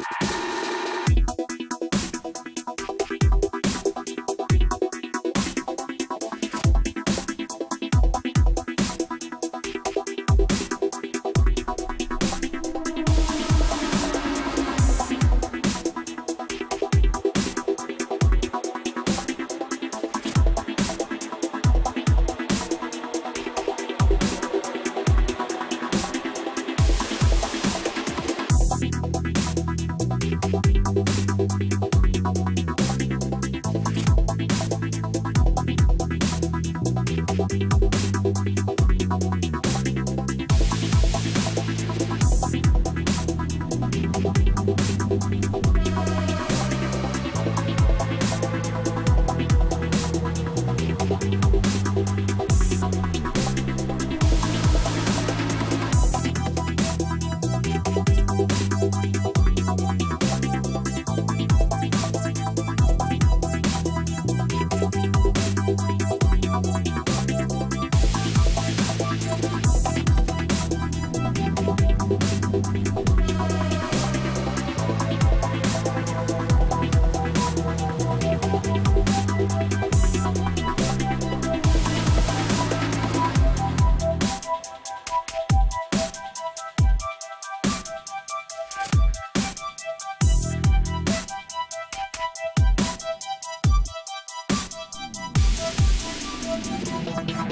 you Thank